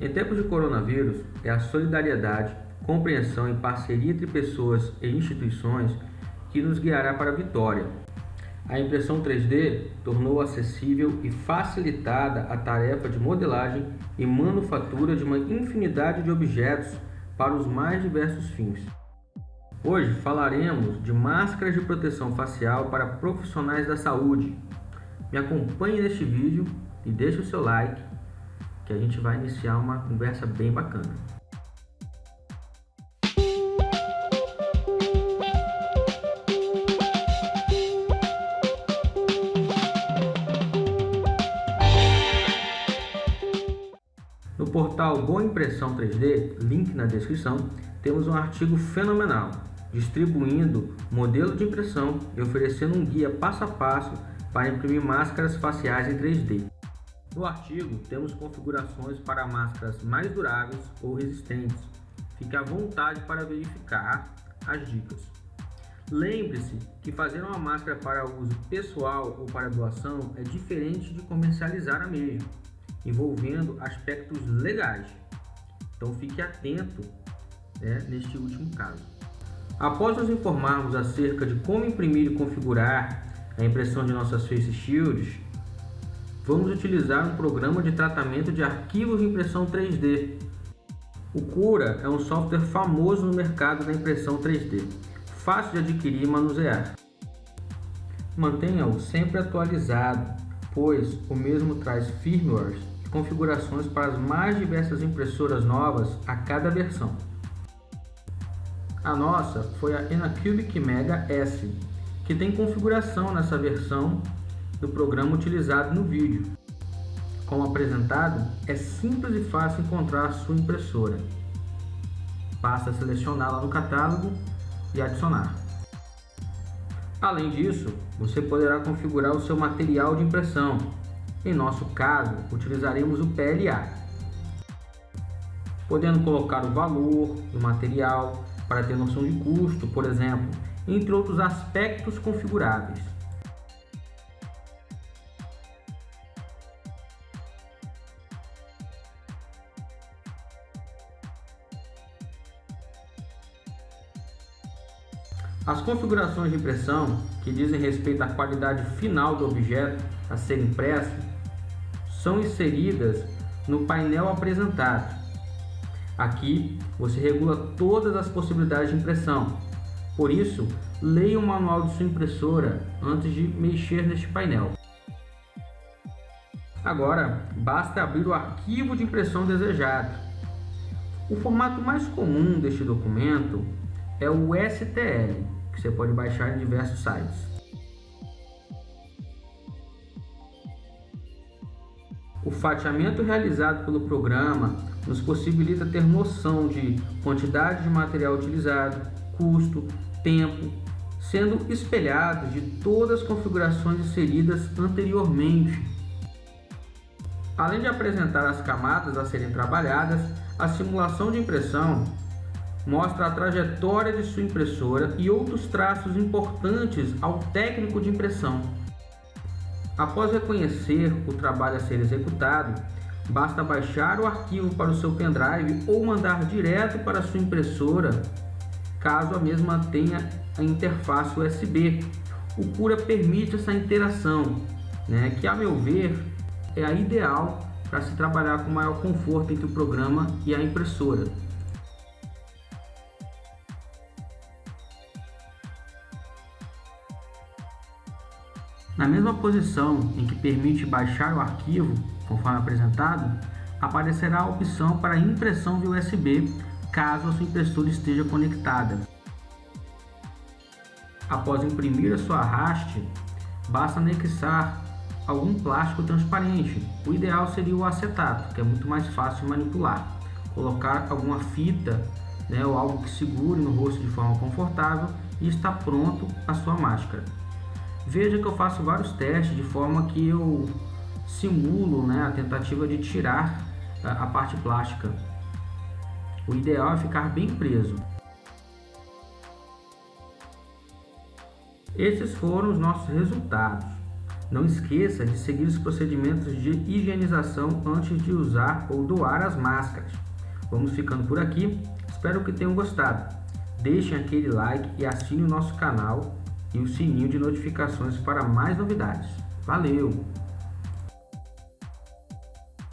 Em tempos de coronavírus, é a solidariedade, compreensão e parceria entre pessoas e instituições que nos guiará para a vitória. A impressão 3D tornou acessível e facilitada a tarefa de modelagem e manufatura de uma infinidade de objetos para os mais diversos fins. Hoje falaremos de máscaras de proteção facial para profissionais da saúde. Me acompanhe neste vídeo e deixe o seu like, que a gente vai iniciar uma conversa bem bacana. No portal Boa Impressão 3D, link na descrição, temos um artigo fenomenal distribuindo modelo de impressão e oferecendo um guia passo a passo para imprimir máscaras faciais em 3D. No artigo, temos configurações para máscaras mais duráveis ou resistentes. Fique à vontade para verificar as dicas. Lembre-se que fazer uma máscara para uso pessoal ou para doação é diferente de comercializar a mesma, envolvendo aspectos legais. Então fique atento né, neste último caso. Após nos informarmos acerca de como imprimir e configurar a impressão de nossas Face Shields, vamos utilizar um programa de tratamento de arquivos de impressão 3D. O Cura é um software famoso no mercado da impressão 3D, fácil de adquirir e manusear. Mantenha-o sempre atualizado, pois o mesmo traz firmwares e configurações para as mais diversas impressoras novas a cada versão. A nossa foi a Enacubic Mega S, que tem configuração nessa versão do programa utilizado no vídeo. Como apresentado, é simples e fácil encontrar sua impressora. Basta selecioná-la no catálogo e adicionar. Além disso, você poderá configurar o seu material de impressão. Em nosso caso, utilizaremos o PLA, podendo colocar o valor do material, para ter noção de custo, por exemplo, entre outros aspectos configuráveis. As configurações de impressão, que dizem respeito à qualidade final do objeto a ser impresso, são inseridas no painel apresentado Aqui você regula todas as possibilidades de impressão. Por isso, leia o manual de sua impressora antes de mexer neste painel. Agora, basta abrir o arquivo de impressão desejado. O formato mais comum deste documento é o STL, que você pode baixar em diversos sites. O fatiamento realizado pelo programa nos possibilita ter noção de quantidade de material utilizado, custo, tempo, sendo espelhado de todas as configurações inseridas anteriormente. Além de apresentar as camadas a serem trabalhadas, a simulação de impressão mostra a trajetória de sua impressora e outros traços importantes ao técnico de impressão. Após reconhecer o trabalho a ser executado, basta baixar o arquivo para o seu pendrive ou mandar direto para a sua impressora, caso a mesma tenha a interface USB. O Cura permite essa interação, né, que a meu ver é a ideal para se trabalhar com maior conforto entre o programa e a impressora. Na mesma posição em que permite baixar o arquivo, conforme apresentado, aparecerá a opção para impressão de USB, caso a sua impressora esteja conectada. Após imprimir a sua haste, basta anexar algum plástico transparente. O ideal seria o acetato, que é muito mais fácil de manipular. Colocar alguma fita né, ou algo que segure no rosto de forma confortável e está pronto a sua máscara. Veja que eu faço vários testes de forma que eu simulo né, a tentativa de tirar a, parte plástica. O ideal é ficar bem preso. Esses foram os nossos resultados. Não esqueça de seguir os procedimentos de higienização antes de usar ou doar as máscaras. Vamos ficando por aqui, espero que tenham gostado. Deixem aquele like e assine o nosso canal e o sininho de notificações para mais novidades. Valeu!